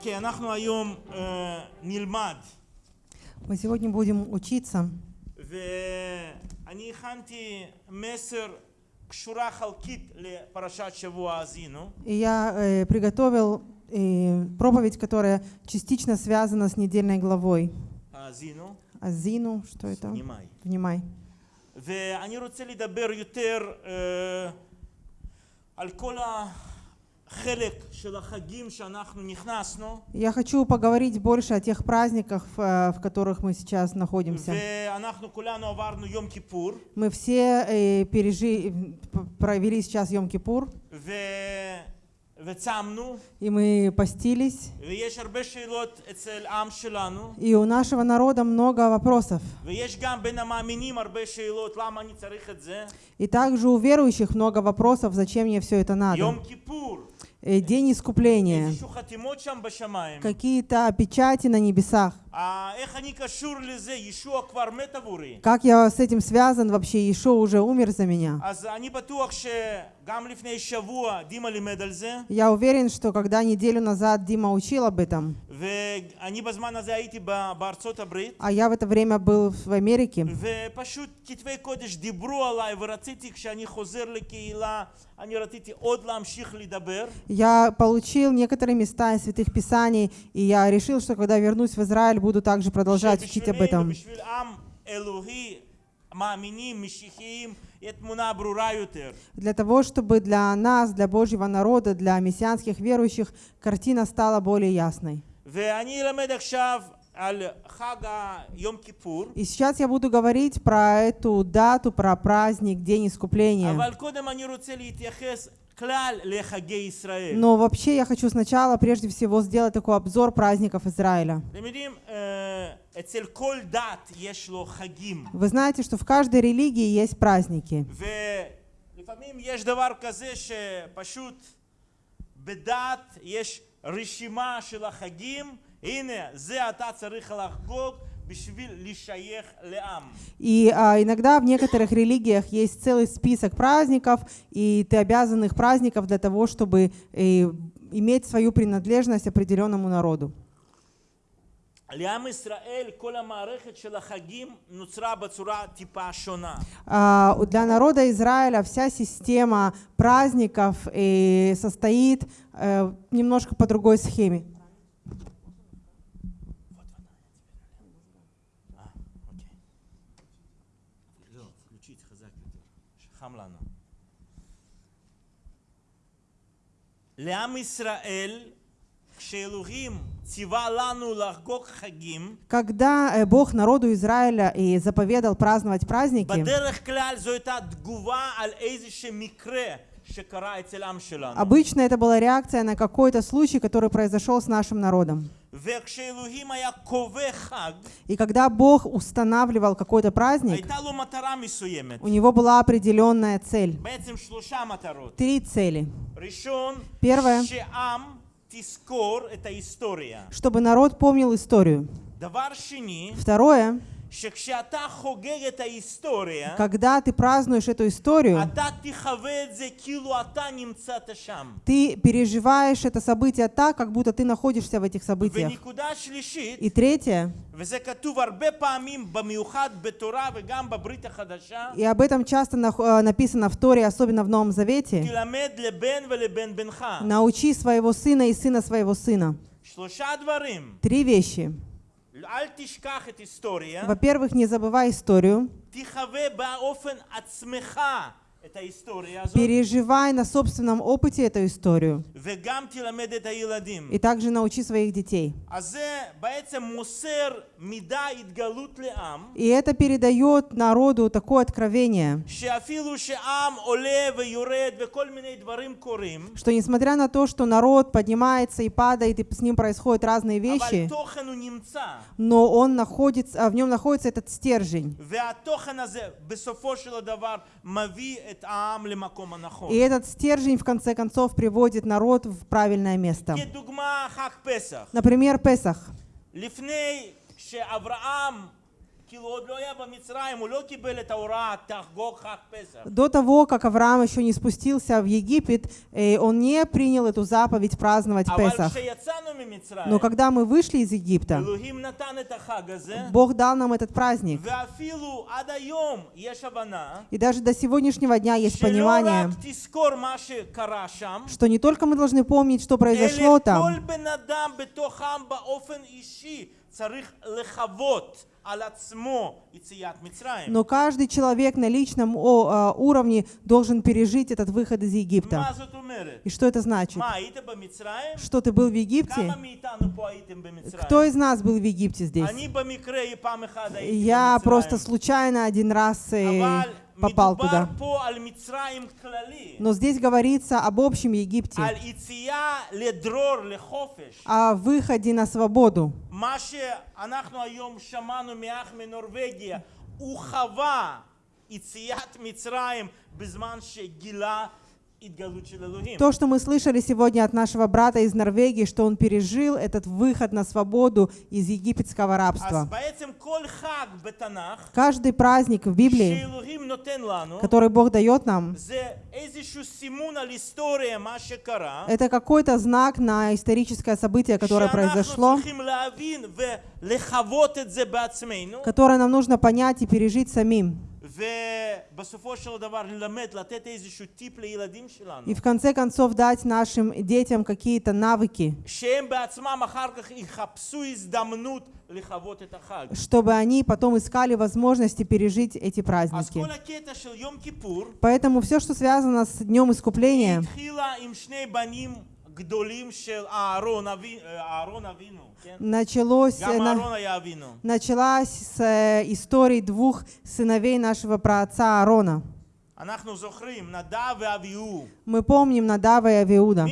אוקיי, אנחנו היום אה, נלמד, Мы сегодня будем учиться. ואני הכנתי מסר קשורה חלקית לפרשת שבוע האזינו, И я э, приготовил э, проповедь, которая частично связана с недельной главой. האזינו, Азину, что это? נימאי. Внимай. ואני רוצה לדבר יותר אה, על כל החלק Я хочу поговорить больше о тех праздниках, э, в которых мы сейчас находимся. Мы все э, пережи, провели сейчас Йом-Кипур. И мы постились. И у нашего народа много вопросов. И также у верующих много вопросов, зачем мне все это надо. Э, день искупления, какие-то печати на небесах. Как я с этим связан вообще? Ишо уже умер за меня. Я уверен, что когда неделю назад Дима учил об этом, а я в это время был в Америке, я получил некоторые места из Святых Писаний, и я решил, что когда вернусь в Израиль, буду также продолжать учить об этом. Для того, чтобы для нас, для Божьего народа, для мессианских верующих, картина стала более ясной. И сейчас я буду говорить про эту дату, про праздник, День Искупления. אבל קודם אני רוצה להתייחס כלל לחגי ישראל. Но вообще я хочу сначала, прежде всего, сделать такой обзор праздников Израиля. אתם יודעים, אה, אצל כל דת יש לו חגים, Вы знаете, что в каждой религии есть праздники. ולפעמים יש דבר כזה שפשוט בדת יש רשימה של החגים, הנה, זה אתה צריך לחגוג בשביל לשייך לעם. И а, иногда в некоторых религиях есть целый список праздников, и ты обязан их праздников для того, чтобы э, иметь свою принадлежность определенному народу. לעם ישראל כל המערכת של החגים נוצרה בצורה טיפה שונה. А, Для народа Израиля вся система праздников э, состоит э, немножко по другой схеме. Когда э, Бог народу Израиля и заповедал праздновать праздники, Обычно это была реакция на какой-то случай, который произошел с нашим народом. И когда Бог устанавливал какой-то праздник, у него была определенная цель. Три цели. Первое, чтобы народ помнил историю. Второе, когда ты празднуешь эту историю, ты переживаешь это событие так, как будто ты находишься в этих событиях. И третье, и об этом часто э, написано в Торе, особенно в Новом Завете, научи своего сына и сына своего сына. Три вещи. Во-первых, не забывай историю. Переживай на собственном опыте эту историю. И также научи своих детей. И это передает народу такое откровение, что несмотря на то, что народ поднимается и падает, и с ним происходят разные вещи, но он находится, а в нем находится этот стержень. И этот стержень, в конце концов, приводит народ в правильное место. Например, Песах. До того, как Авраам еще не спустился в Египет, э, он не принял эту заповедь праздновать אבל Песах. כשיצאנו ממצרים, Но когда мы вышли из Египта, אלוהים נתן את החג הזה, Бог дал нам этот праздник. ואפילו עד היום יש הבנה, И даже до сегодняшнего дня есть שלא понимание, רק תזכור מה שקרה שם, что не только мы должны помнить, что произошло אלא כל там, בן אדם בתוכם באופן אישי צריך לחוות но каждый человек на личном а, уровне должен пережить этот выход из Египта. И что это значит? Что ты был в Египте? Кто из нас был в Египте здесь? Я просто случайно один раз э, попал מדובר туда. פה על מצרים כללי, Но здесь говорится об общем Египте, על יציאה לדרור, לחופש. о выходе на свободу. מה שאנחנו היום שמענו מאח מנורבגיה, הוא חווה יציאת מצרים בזמן שגילה התגלות של אלוהים. то, что мы слышали сегодня от нашего брата из Норвегии, что он пережил этот выход на свободу из египетского рабства. Каждый праздник в Библии, который Бог дает нам, это какой-то знак на историческое событие, которое произошло, которое нам нужно понять и пережить самим. И в конце концов дать нашим детям какие-то навыки, чтобы они потом искали возможности пережить эти праздники. Поэтому все, что связано с Днем Искупления, Началось, на, началась с истории двух сыновей нашего праотца Аарона. Мы помним Надава и Авиуда.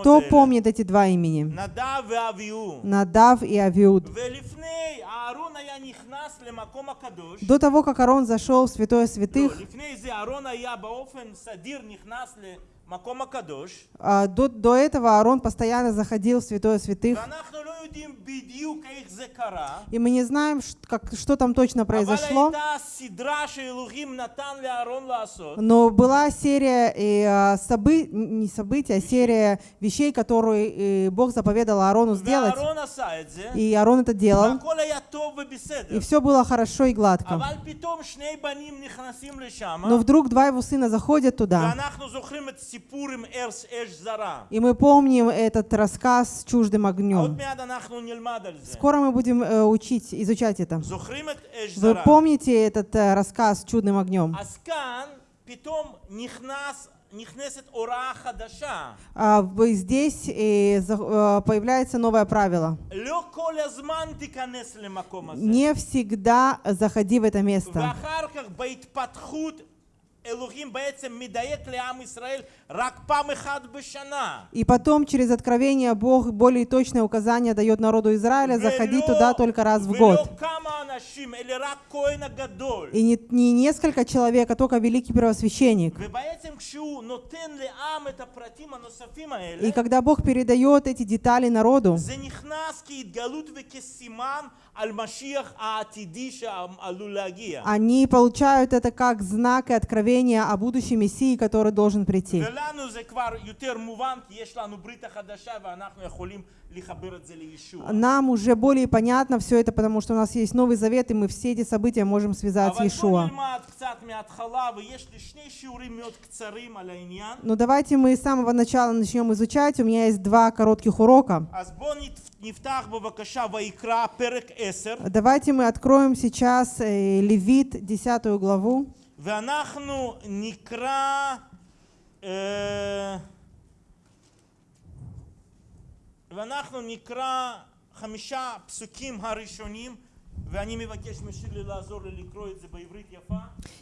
Кто помнит эти два имени? Надав и Авиуд. До того, как Арон зашел в Святое Святых, а, до, до этого Арон постоянно заходил в Святое Святых. И мы не знаем, как, что там точно произошло. Но была серия и, собы... не событий, а серия вещей, которые э, Бог заповедал Аарону сделать. И Аарон это делал. И все было хорошо и гладко. Но вдруг два его сына заходят туда. И мы помним этот рассказ с чуждым огнем. Скоро мы будем э, учить, изучать это. Вы помните этот э, рассказ «Чудным огнем»? А, а здесь и э, появляется новое правило. Не всегда заходи в это место. И потом через откровение Бог более точное указание дает народу Израиля заходить туда только раз в год. И не, не несколько человек, а только великий первосвященник. И когда Бог передает эти детали народу, они получают это как знак и откровение представление о будущем Мессии, который должен прийти. Нам уже более понятно все это, потому что у нас есть Новый Завет, и мы все эти события можем связать с Иешуа. Но ну, давайте мы с самого начала начнем изучать. У меня есть два коротких урока. Давайте мы откроем сейчас э, Левит, 10 главу. ואנחנו נקרא... אה, ואנחנו נקרא חמישה פסוקים הראשונים, ואני מבקש משירלי לעזור לי לקרוא את זה בעברית יפה.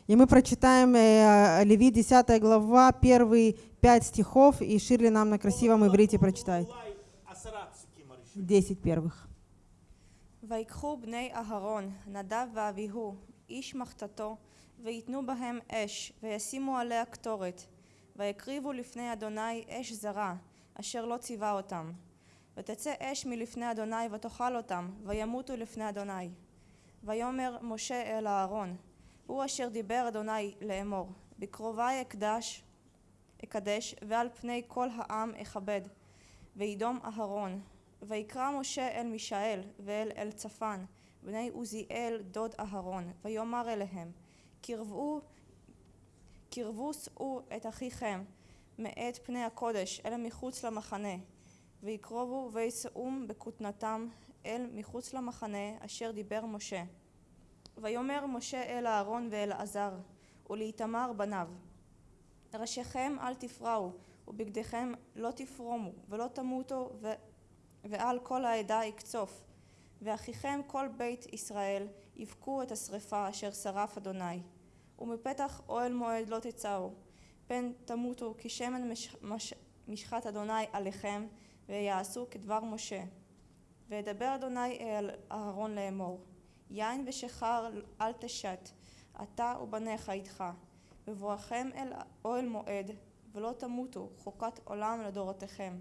И мы прочитаем э, Левит, 10 глава, первые пять стихов, и Ширли нам на красивом иврите прочитает. אולי עשרה פסוקים הראשונים. 10 первых. ויקחו בני אהרון, נדב ואביהו, איש מחתתו, ויתנו בהם אש, וישימו עליה קטורת, ויקריבו לפני אדוני אש זרה, אשר לא ציווה אותם. ותצא אש מלפני אדוני ותאכל אותם, וימותו לפני אדוני. ויאמר משה אל אהרון, הוא אשר דיבר אדוני לאמור, בקרובי אקדש, אקדש, ועל פני כל העם אכבד, וידום אהרון. ויקרא משה אל מישאל ואל אלצפן, בני עוזיאל דוד אהרון, ויאמר אליהם, קרבו, קרבו שאו את אחיכם מאת פני הקודש אל מחוץ למחנה, ויקרבו ויסעום בכותנתם אל מחוץ למחנה אשר דיבר משה. ויאמר משה אל אהרון ואל עזר ולאיתמר בניו ראשיכם אל תפרעו ובגדיכם לא תפרומו ולא תמותו ו... ועל כל העדה יקצוף ואחיכם כל בית ישראל יבכו את השרפה אשר שרף אדוני ומפתח אוהל מועד לא תצאו פן תמותו כי שמן מש... מש... משחת אדוני עליכם ויעשו כדבר משה וידבר אדוני אל אהרון לאמור יין ושחר אל תשת אתה ובניך איתך בבואכם אל אוהל מועד ולא תמותו חוקת עולם לדורותיכם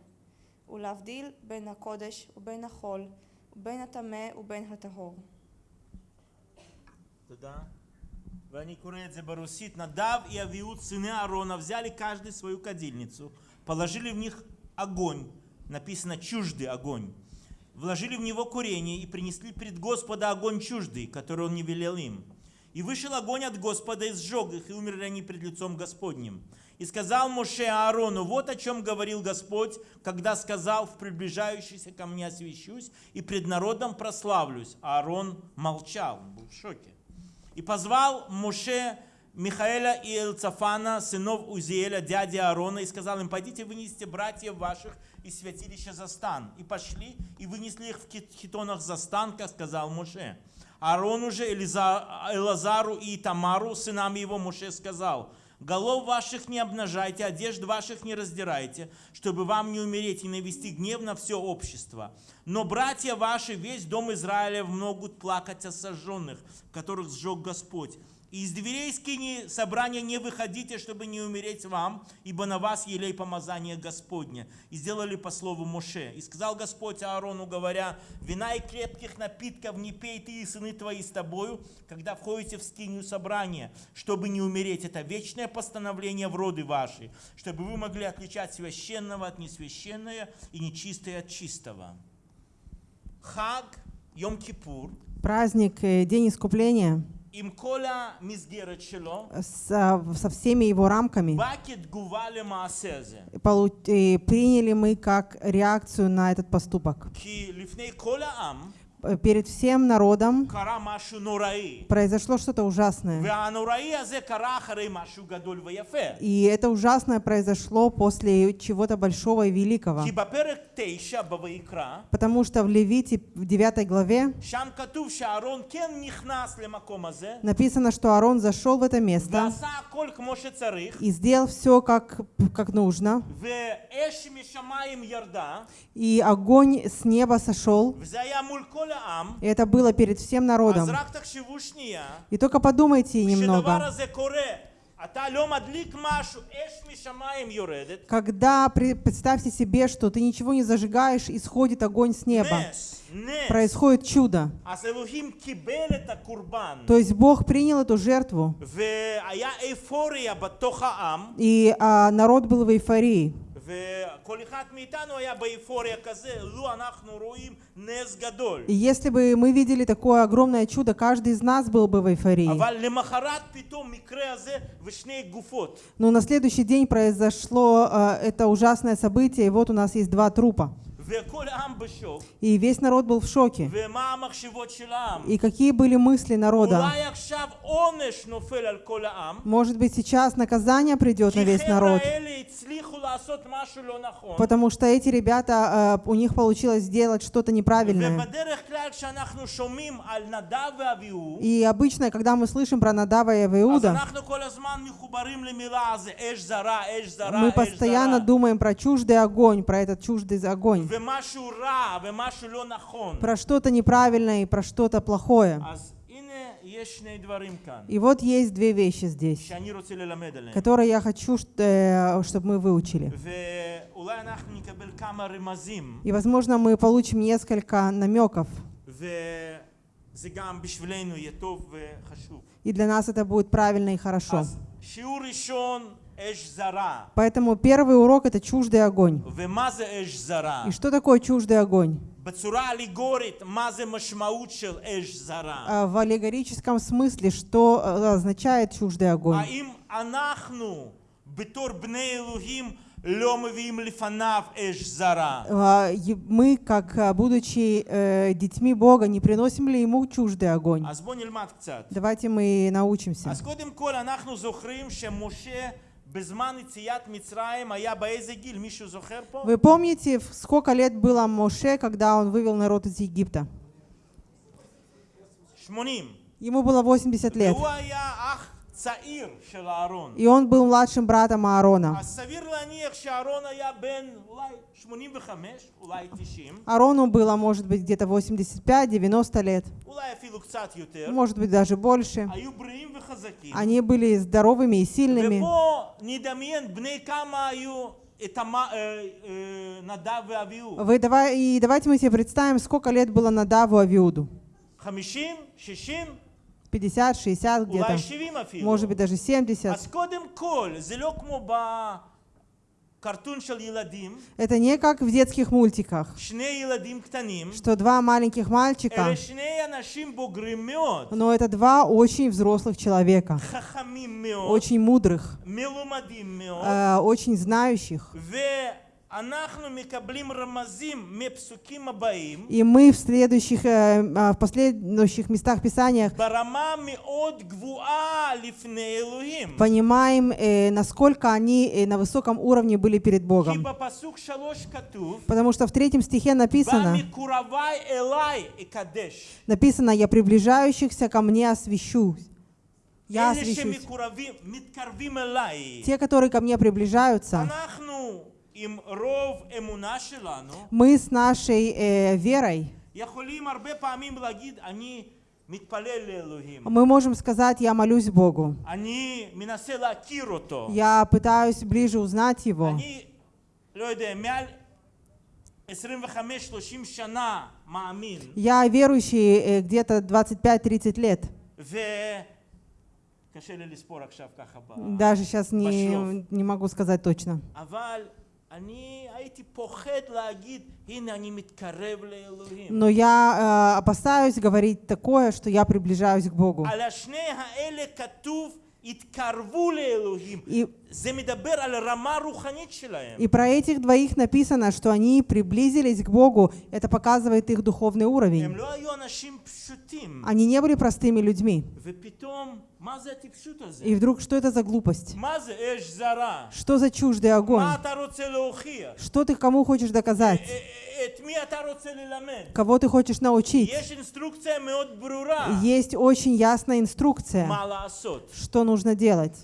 ולהבדיל בין הקודש ובין החול ובין הטמא ובין הטהור. תודה. Барусит, Надав и Авиуд, сыны Аарона, взяли каждый свою кадильницу, положили в них огонь, написано «чуждый огонь», вложили в него курение и принесли пред Господа огонь чуждый, который он не велел им. И вышел огонь от Господа и сжег их, и умерли они пред лицом Господним. И сказал Моше Аарону, вот о чем говорил Господь, когда сказал, в приближающийся ко мне освящусь, и пред народом прославлюсь. Аарон молчал, был в шоке. И позвал Моше Михаэля и Элцафана, сынов Узиэля, дяди Аарона, и сказал им, пойдите вынесите братьев ваших из святилища за стан. И пошли, и вынесли их в хитонах за стан, как сказал Моше. Аарону же, Элазару и Тамару, сынам его, Моше сказал, Голов ваших не обнажайте, одежд ваших не раздирайте, чтобы вам не умереть и навести гнев на все общество. Но братья ваши, весь дом Израиля могут плакать о сожженных, которых сжег Господь. Из дверей скини собрания не выходите, чтобы не умереть вам, ибо на вас елей помазание Господня. И сделали по слову Моше. И сказал Господь Аарону, говоря, вина и крепких напитков не пей ты и сыны твои с тобою, когда входите в скинию собрания, чтобы не умереть. Это вечное постановление в роды ваши, чтобы вы могли отличать священного от несвященного и нечистое от чистого. Хаг Йом-Кипур Праздник, э, День Искупления со, со всеми его рамками, и э, приняли мы как реакцию на этот поступок. Э, перед всем народом произошло что-то ужасное. И это ужасное произошло после чего-то большого и великого. Потому что в Левите, в 9 главе, написано, что Аарон зашел в это место и сделал все, как, как нужно. И огонь с неба сошел. И это было перед всем народом. И только подумайте немного. Когда, представьте себе, что ты ничего не зажигаешь, исходит огонь с неба. Происходит чудо. То есть Бог принял эту жертву. И а, народ был в эйфории. И если бы мы видели такое огромное чудо, каждый из нас был бы в эйфории. Но на следующий день произошло э, это ужасное событие, и вот у нас есть два трупа. И весь народ был в шоке. И какие были мысли народа? Может быть, сейчас наказание придет на весь народ, потому что эти ребята, э, у них получилось сделать что-то неправильное. И обычно, когда мы слышим про Надава и Авиуда, мы постоянно думаем про чуждый огонь, про этот чуждый огонь про что-то неправильное и про что-то плохое. И вот есть две вещи здесь, которые я хочу, э, чтобы мы выучили. И, возможно, мы получим несколько намеков. И для нас это будет правильно и хорошо. Поэтому первый урок — это чуждый огонь. И что такое чуждый огонь? А в аллегорическом смысле, что э, означает чуждый огонь? А, мы, как э, будучи э, детьми Бога, не приносим ли Ему чуждый огонь? Давайте мы научимся. Вы помните, сколько лет было Моше, когда он вывел народ из Египта? Ему было 80 лет. И он был младшим братом Аарона. Арону было, может быть, где-то 85-90 лет. Может быть, даже больше. Они были здоровыми и сильными. Вы, давай, и давайте мы себе представим, сколько лет было Надаву Авиуду. 50, 60 где-то. Может быть, даже 70. Это не как в детских мультиках, что два маленьких мальчика, но это два очень взрослых человека, очень мудрых, э, очень знающих. И мы в следующих, э, а, в последующих местах писания понимаем, э, насколько они э, на высоком уровне были перед Богом. Потому что в третьем стихе написано, написано, «Я приближающихся ко мне освящу». Я освящусь. Те, которые ко мне приближаются, мы с нашей э, верой мы можем сказать, я молюсь Богу. Я пытаюсь ближе узнать Его. Я верующий э, где-то 25-30 лет. Даже сейчас не, не могу сказать точно. אבל אני הייתי פוחד להגיד, הנה אני מתקרב לאלוהים. Но я э, опасаюсь говорить такое, что я приближаюсь к Богу. על השני האלה כתוב, התקרבו לאלוהים. И, זה מדבר על רמה רוחנית שלהם. и про этих двоих написано, что они приблизились к Богу. Это показывает их духовный הם уровень. לא היו אנשים פשוטים. Они не были простыми людьми. ופתאום, и вдруг, что это за глупость? Что за чуждый огонь? Что ты кому хочешь доказать? Кого ты хочешь научить? Есть очень ясная инструкция, что нужно делать.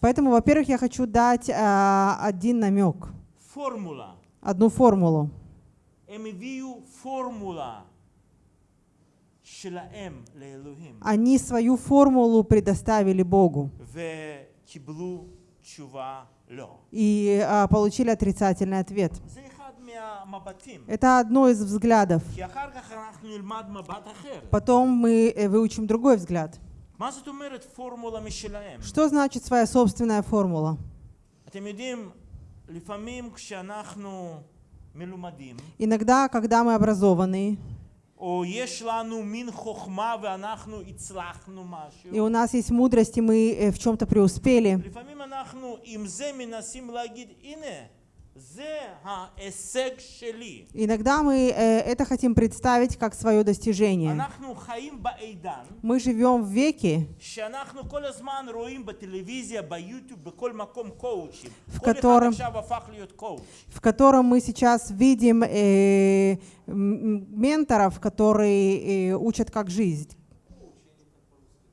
Поэтому, во-первых, я хочу дать э, один намек, одну формулу. Они свою формулу предоставили Богу и а, получили отрицательный ответ. Это одно из взглядов. Потом мы э, выучим другой взгляд. Что значит своя собственная формула? Иногда, когда мы образованные. И у нас есть мудрость, и мы э, в чем-то преуспели. לפעמים אנחנו עם זה מנסים להגיד, הנה, זה ההישג שלי. иногда мы э, это хотим представить как свое достижение. אנחנו חיים בעידן Мы живем в веке, שאנחנו כל הזמן רואים בטלוויזיה, ביוטיוב, בכל מקום קואוצ'ים. В כל אחד котором- עכשיו הפך להיות קואוצ'. в котором мы сейчас видим э, м, менторов, которые э, учат как жить.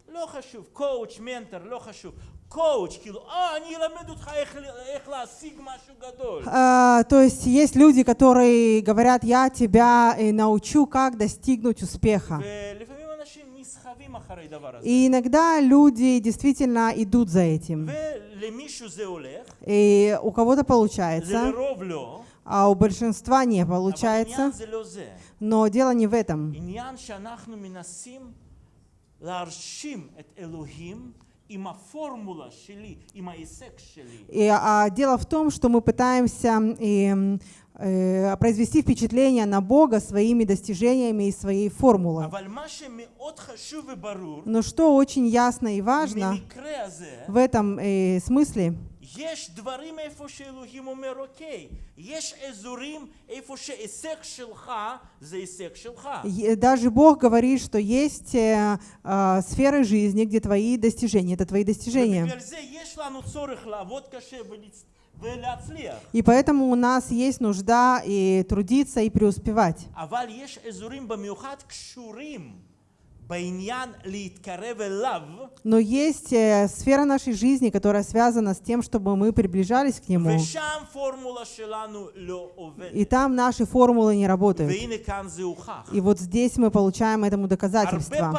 לא חשוב, קואוצ', מנטר, לא חשוב. קואוצ', כאילו, אה, אני אלמד אותך איך, איך להשיג משהו גדול. А, то есть есть люди, которые говорят, я тебя э, научу, как достигнуть успеха. ולפעמים אנשים נסחפים סחבים אחרי דבר הזה. И иногда люди действительно идут за этим. ולמישהו זה הולך, И у кого-то זה получается, לרוב לא, а у большинства не אבל получается. עניין זה לא זה. Но дело не в этом. И, а, дело в том, что мы пытаемся и, э, произвести впечатление на Бога своими достижениями и своей формулой. Но что очень ясно и важно в этом э, смысле, יש דברים איפה שאלוהים אומר, אוקיי, יש אזורים איפה שהישג שלך זה הישג שלך. е- даже Бог говорит, что есть э, а, сферы жизни, где твои достижения, это твои достижения. ובגלל זה יש לנו צורך לעבוד קשה ולצ- ולהצליח. И поэтому у нас есть нужда и трудиться, и преуспевать. Но есть э, сфера нашей жизни, которая связана с тем, чтобы мы приближались к Нему. И там наши формулы не работают. И вот здесь мы получаем этому доказательство.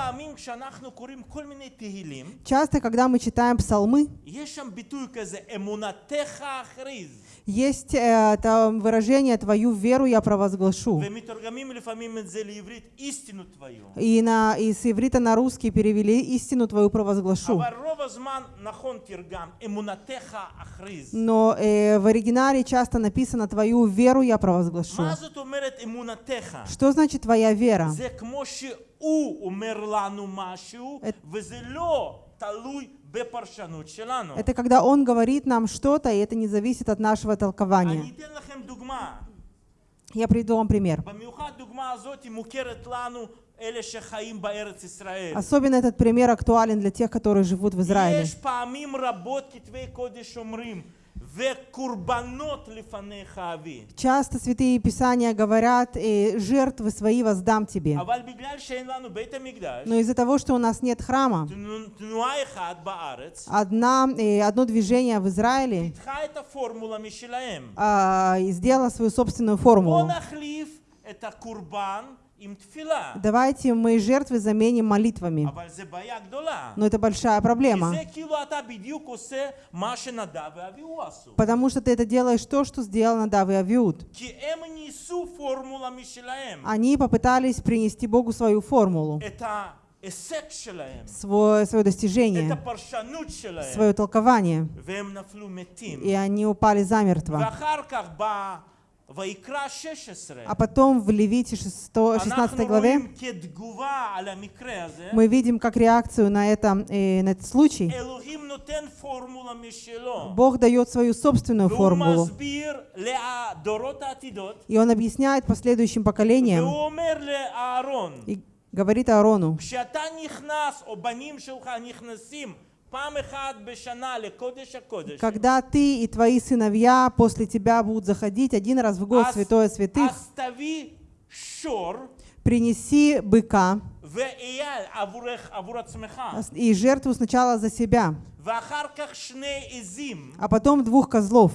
Часто, когда мы читаем псалмы, есть э, там выражение «твою веру я провозглашу». И, на, и с иврита на русский перевели «истину твою провозглашу». Но э, в оригинале часто написано «твою веру я провозглашу». Что значит «твоя вера»? Это... Это когда Он говорит нам что-то, и это не зависит от нашего толкования. Я приведу вам пример. Особенно этот пример актуален для тех, которые живут в Израиле. Часто святые писания говорят, э, жертвы свои воздам тебе. Но из-за того, что у нас нет храма, одна, и одно движение в Израиле. Э, а, сделало свою собственную формулу. Давайте мы жертвы заменим молитвами. Но это большая проблема. Потому что ты это делаешь то, что сделал Надав и Авиуд. Они попытались принести Богу свою формулу. Свое, свое достижение, свое толкование, и они упали замертво. А потом в Левите 16 главе мы видим как реакцию на, это, э, на этот случай. Бог дает свою собственную формулу. И Он объясняет последующим поколениям. Говорит Аарону, когда ты и твои сыновья после тебя будут заходить один раз в год святое святых, принеси быка и жертву сначала за себя, а потом двух козлов,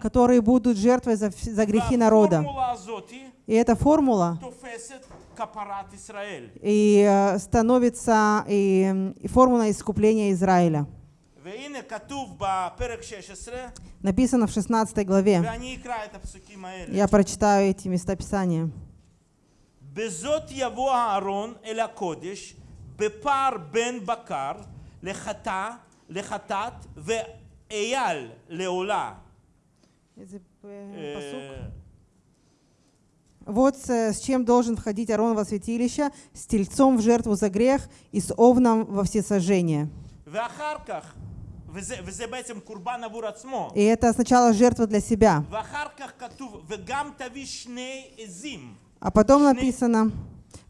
которые будут жертвой за, за грехи народа. И эта формула и э, становится и, и формула искупления Израиля. והנה כתוב בפרק 16, Написано в 16 главе. ואני אקרא את הפסוקים האלה. Я прочитаю эти места Писания. בזאת יבוא אהרון אל הקודש בפר בן בקר לחטא, לחטאת ואייל לעולה. אה, вот э, с чем должен входить Арон во святилище, с тельцом в жертву за грех и с овном во всесожжение. И это сначала жертва для себя. А потом написано,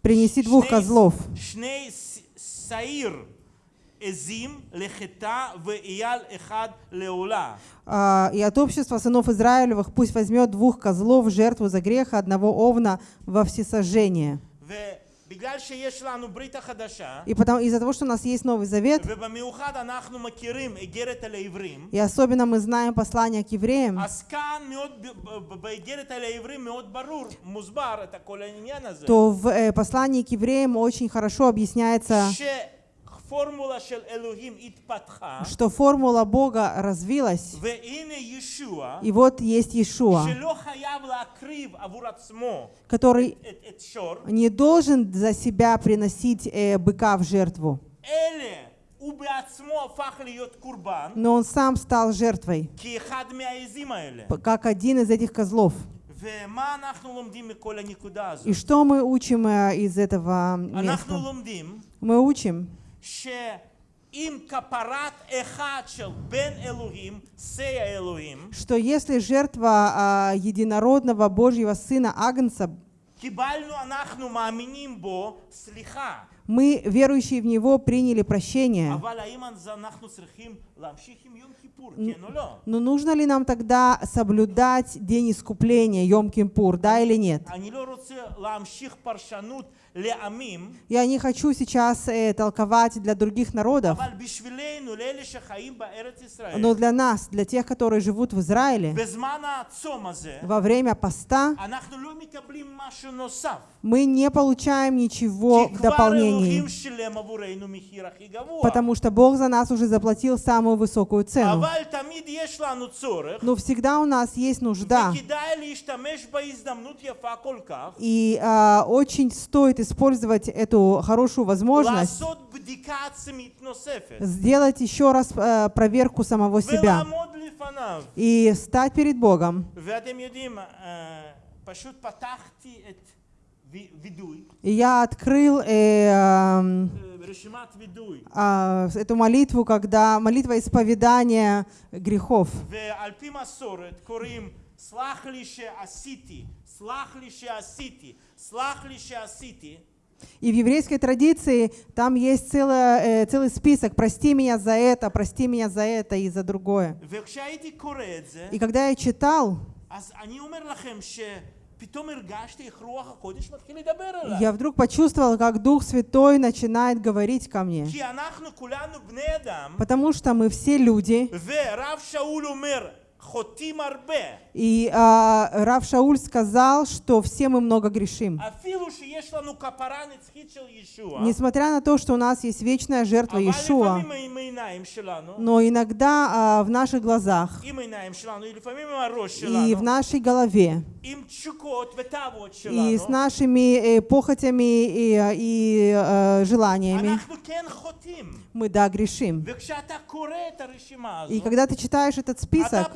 принеси двух козлов. А, и от общества сынов Израилевых пусть возьмет двух козлов в жертву за грех, одного овна во всесожжение. И потому из-за того, что у нас есть Новый Завет, и особенно мы знаем послание к евреям, то в э, послании к евреям очень хорошо объясняется, что формула Бога развилась, и вот есть Иешуа, который не должен за себя приносить э, быка в жертву. Но он сам стал жертвой, как один из этих козлов. И что мы учим э, из этого э, места? Мы учим, что если жертва uh, единородного Божьего Сына Агнца мы, верующие в Него, приняли прощение. Но ну, нужно ли нам тогда соблюдать день искупления, Йом-Кипур, да или нет? Я не хочу сейчас э, толковать для других народов, но для нас, для тех, которые живут в Израиле, во время поста мы не получаем ничего в дополнении, потому что Бог за нас уже заплатил самый самую высокую цену. Но всегда у нас есть нужда. И а, очень стоит использовать эту хорошую возможность сделать еще раз а, проверку самого себя и стать перед Богом. И я открыл э, э, а, эту молитву, когда молитва исповедания грехов. И в еврейской традиции там есть целый, э, целый список «Прости меня за это, прости меня за это и за другое». И когда я читал, я вдруг почувствовал, как Дух Святой начинает говорить ко мне. Потому что мы все люди. И а, Рав Шауль сказал, что все мы много грешим. Несмотря на то, что у нас есть вечная жертва Иешуа, но иногда а, в наших глазах и в нашей голове и с нашими э, похотями и, и э, желаниями мы, да, грешим. И когда ты читаешь этот список,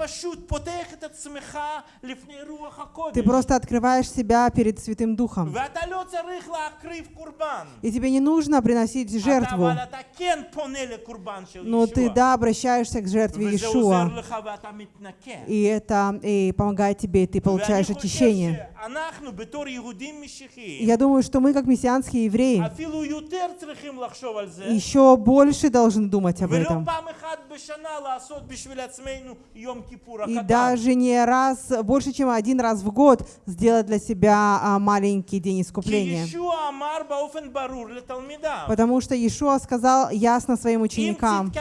ты просто открываешь себя перед Святым Духом. И тебе не нужно приносить жертву. Но ты, да, обращаешься к жертве Иешуа. И это и помогает тебе, и ты получаешь очищение. Я думаю, что мы, как мессианские евреи, еще больше должны думать об этом. И даже не раз раз, больше, чем один раз в год сделать для себя а, маленький день искупления. Потому что Иешуа сказал ясно своим ученикам,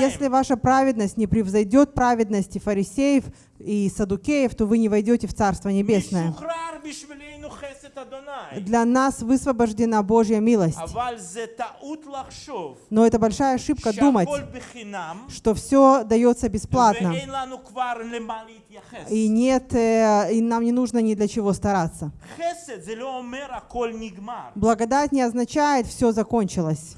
если ваша праведность не превзойдет праведности фарисеев и садукеев, то вы не войдете в Царство Небесное. Для нас высвобождена Божья милость. Но это большая ошибка думать, сказать, что все дается бесплатно, и, нет, э, и нам не нужно ни для чего стараться. Благодать не означает «все закончилось».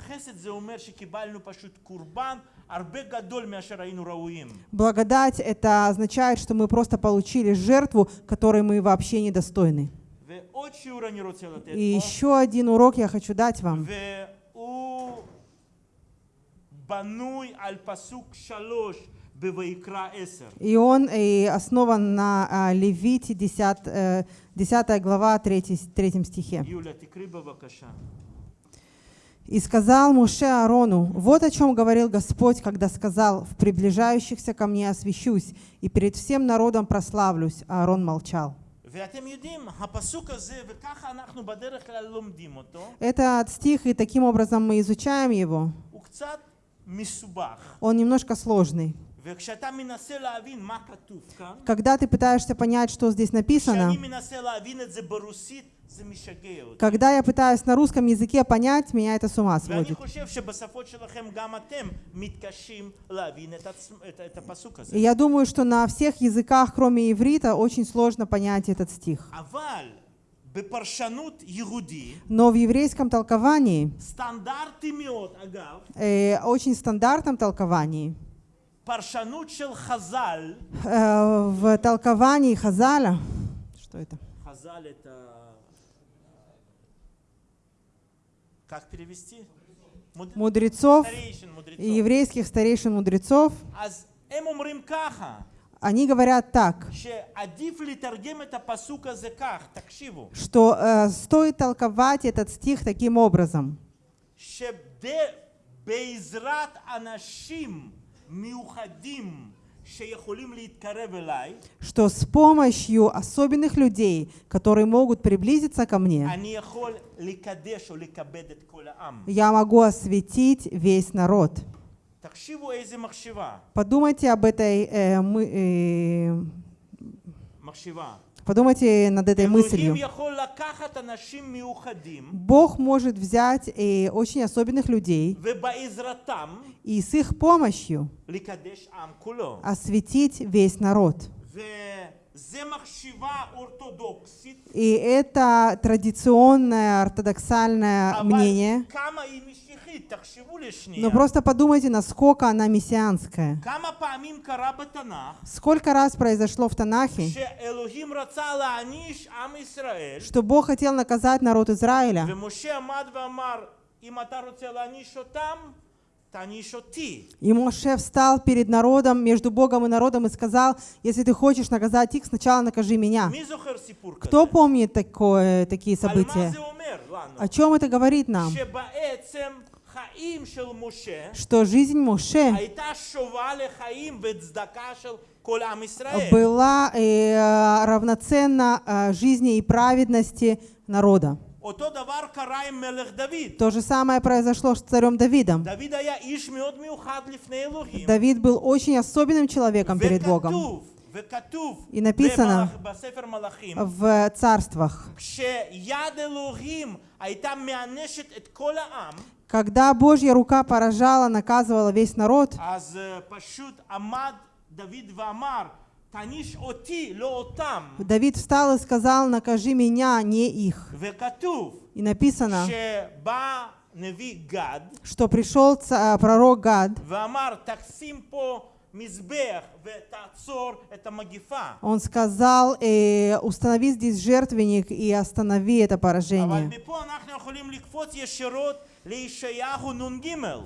Благодать это означает, что мы просто получили жертву, которой мы вообще недостойны. И еще один урок я хочу дать вам. И он и основан на а, Левите 10, 10 э, глава 3, 3 стихе. И сказал Муше Арону, вот о чем говорил Господь, когда сказал, в приближающихся ко мне освящусь, и перед всем народом прославлюсь. А Аарон молчал. Этот стих, и таким образом мы изучаем его. Он немножко сложный. Когда ты пытаешься понять, что здесь написано, когда я пытаюсь на русском языке понять, меня это с ума сводит. И я думаю, что на всех языках, кроме иврита, очень сложно понять этот стих. Но в еврейском толковании, э, очень стандартном толковании, э, в толковании Хазаля, что это? Хазаль это... Как перевести? Мудрецов, мудрецов. еврейских старейшин мудрецов они говорят так, что э, стоит толковать этот стих таким образом, что с помощью особенных людей, которые могут приблизиться ко мне, я могу осветить весь народ. Подумайте об этой э, мы, э, Подумайте над этой мыслью. Бог может взять э, очень особенных людей и с их помощью осветить весь народ. И это традиционное ортодоксальное мнение. Но просто подумайте, насколько она мессианская. Сколько раз произошло в Танахе, что Бог хотел наказать народ Израиля. И Моше встал перед народом, между Богом и народом, и сказал, если ты хочешь наказать их, сначала накажи меня. Кто помнит такое, такие события? О чем это говорит нам? Что жизнь Моше была э, равноценна э, жизни и праведности народа. То же самое произошло с царем Давидом. Давид был очень особенным человеком перед Богом. И написано в царствах, когда Божья рука поражала, наказывала весь народ, Давид встал и сказал, накажи меня, не их. И написано, что пришел э, пророк Гад он сказал, э, установи здесь жертвенник и останови это поражение.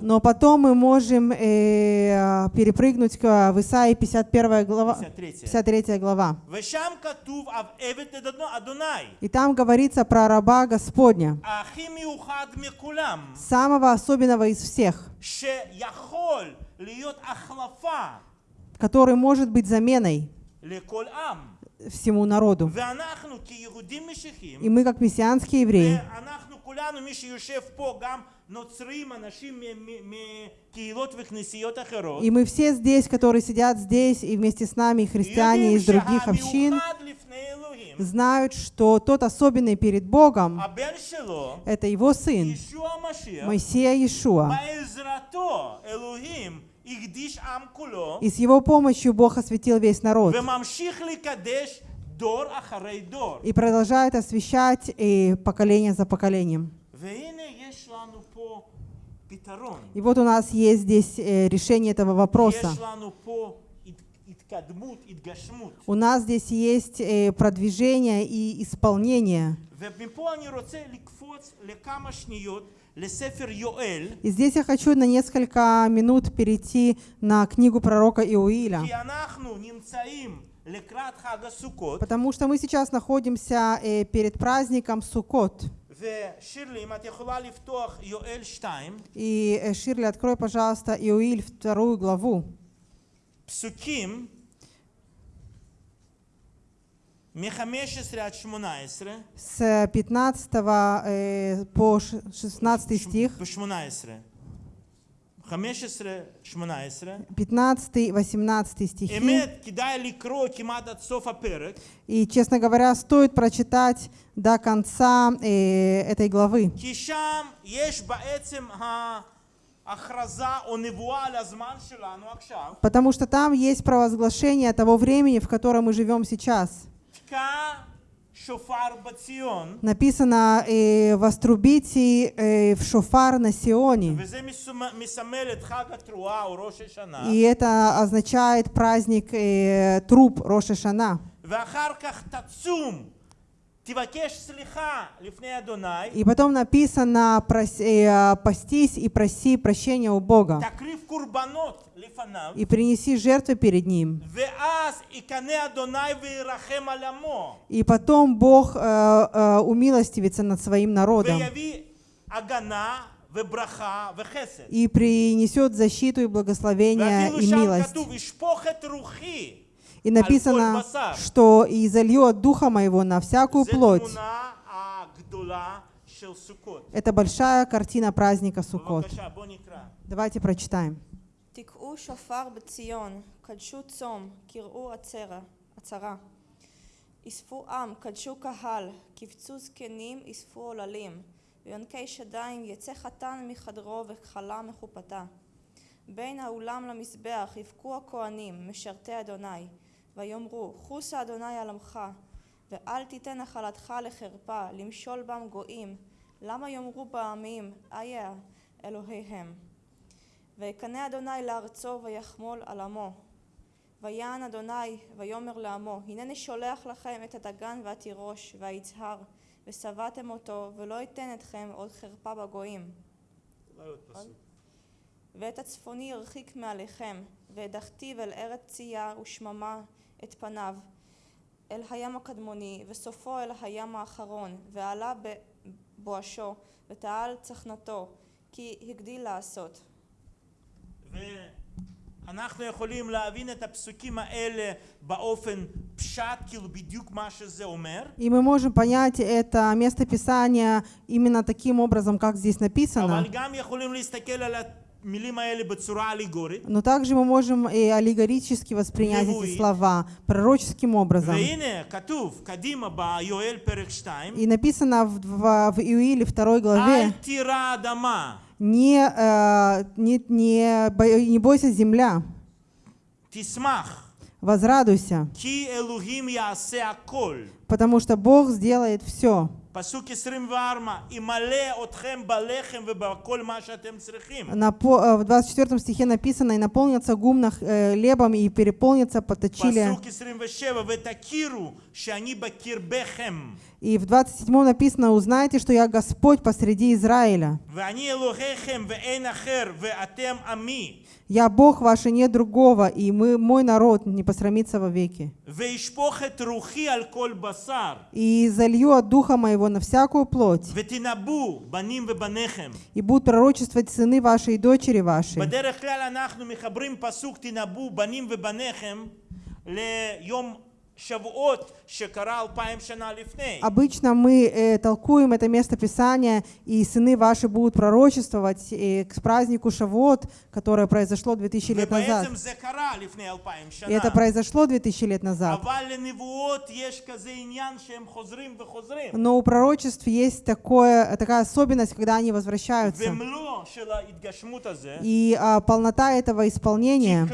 Но потом мы можем э, перепрыгнуть к Исаии 51 глава, 53 глава. И там говорится про раба Господня, самого особенного из всех, который может быть заменой всему народу. И мы, как мессианские евреи, כולנו, מי שיושב פה, גם נוצרים, אנשים מ- מ- מקהילות וכנסיות אחרות, и мы все здесь, которые сидят здесь, и вместе с нами и христиане יודעים из других общин, שהמיוחד לפני אלוהים, знают, что тот особенный перед Богом הבן שלו, – это его сын, ישוע המשיח, Моисея Иешуа. בעזרתו אלוהים הקדיש עם כולו, И с его помощью Бог осветил весь народ. и продолжает освещать и поколение за поколением. И вот у нас есть здесь э, решение этого вопроса. У нас здесь есть э, продвижение и исполнение. И здесь я хочу на несколько минут перейти на книгу пророка Иуиля. כי אנחנו נמצאים לקראת חג הסוכות, Потому что мы сейчас находимся э, перед праздником Суккот. ושירלי, אם את יכולה לפתוח יואל 2, И, э, Ширли, открой, пожалуйста, Иоиль, вторую главу. פסוקים מ-15 עד 18, С 15 э, по ш- 16 стих, ב-18. 15-18 стихи. И, честно говоря, стоит прочитать до конца э, этой главы. Потому что там есть провозглашение того времени, в котором мы живем сейчас. Написано э, «Вострубите э, в шофар на Сионе». И это означает праздник э, труб Роша Шана. И потом написано э, «постись и проси прощения у Бога». «И принеси жертвы перед Ним». И потом Бог э, э, умилостивится над Своим народом и принесет защиту и благословение и милость. כתוב, ישפוך את רוחי. И написано, басар. что «И залью от Духа Моего на всякую זו плоть». תמונה הגדולה של סוכות. Это большая картина праздника Суккот. בבקשה, בוא נקרא. Давайте прочитаем. תקעו שופר בציון, קדשו צום, קראו עצרה, עצרה. אספו עם, קדשו קהל, קבצו זקנים, אספו עוללים. ביונקי שדיים יצא חתן מחדרו וכלה מחופתה. בין האולם למזבח יבכו הכהנים, משרתי אדוני, ויאמרו, חוסה אדוני על עמך, ואל תיתן נחלתך לחרפה, למשול בם גויים. למה יאמרו בעמים, איה אלוהיהם. ויקנא אדוני לארצו ויחמול על עמו. ויען אדוני ויאמר לעמו הנני שולח לכם את הדגן והתירוש והיצהר ושבעתם אותו ולא אתן אתכם עוד חרפה בגויים ואת הצפוני הרחיק מעליכם והדחתיו אל ארץ צייה ושממה את פניו אל הים הקדמוני וסופו אל הים האחרון ועלה בבואשו ותעל צחנתו כי הגדיל לעשות ואנחנו יכולים להבין את הפסוקים האלה באופן פשט, כאילו בדיוק מה שזה אומר, И мы можем понять это место Писания именно таким образом, как здесь написано. אבל גם יכולים להסתכל על Но также мы можем и аллегорически воспринять эти слова пророческим образом. И написано в, в, в Иуиле 2 главе. Не, э, не, не, бо, не бойся земля, возрадуйся, потому что Бог сделает все. Э, в 24 стихе написано, и наполнится гумна хлебом, э, и переполнится поточили. И в 27 написано, узнаете что я Господь посреди Израиля. ואני אלוהיכם ואין אחר, ואתם עמי. Я Бог ваш, и нет другого, и мы, мой народ не посрамится вовеки. וישפוך את רוחי על כל בשר, И залью от Духа моего на всякую плоть, ותנבאו בנים ובניכם. и будут пророчествовать сыны ваши и дочери ваши. בדרך כלל אנחנו מחברים פסוק תנבאו בנים ובניכם ליום Обычно мы э, толкуем это место Писания, и сыны ваши будут пророчествовать э, к празднику Шавот, которое произошло 2000 лет назад. И это произошло 2000 лет назад. Но у пророчеств есть такое, такая особенность, когда они возвращаются. И э, полнота этого исполнения,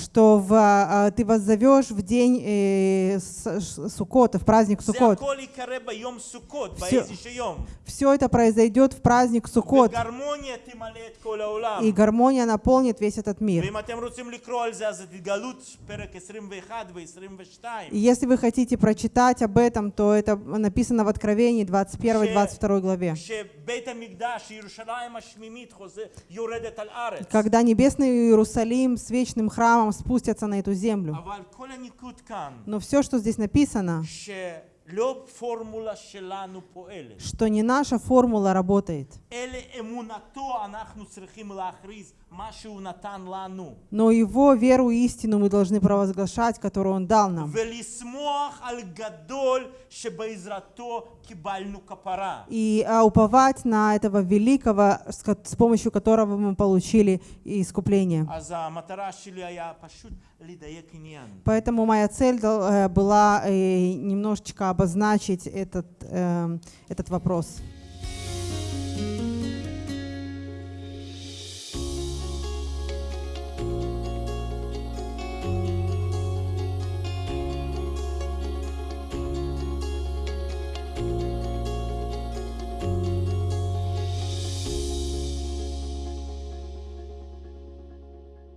что в, э, ты воззовешь идешь в день э, Суккота, в праздник Суккот. Все, все это произойдет в праздник Суккот. И гармония наполнит весь этот мир. И если вы хотите прочитать об этом, то это написано в Откровении 21-22 главе. Когда небесный Иерусалим с вечным храмом спустятся на эту землю. Но все, что здесь написано, что не наша формула работает. Но его веру и истину мы должны провозглашать, которую он дал нам. И а, уповать на этого великого, с помощью которого мы получили искупление. Поэтому моя цель э, была э, немножечко обозначить этот, эм, этот вопрос.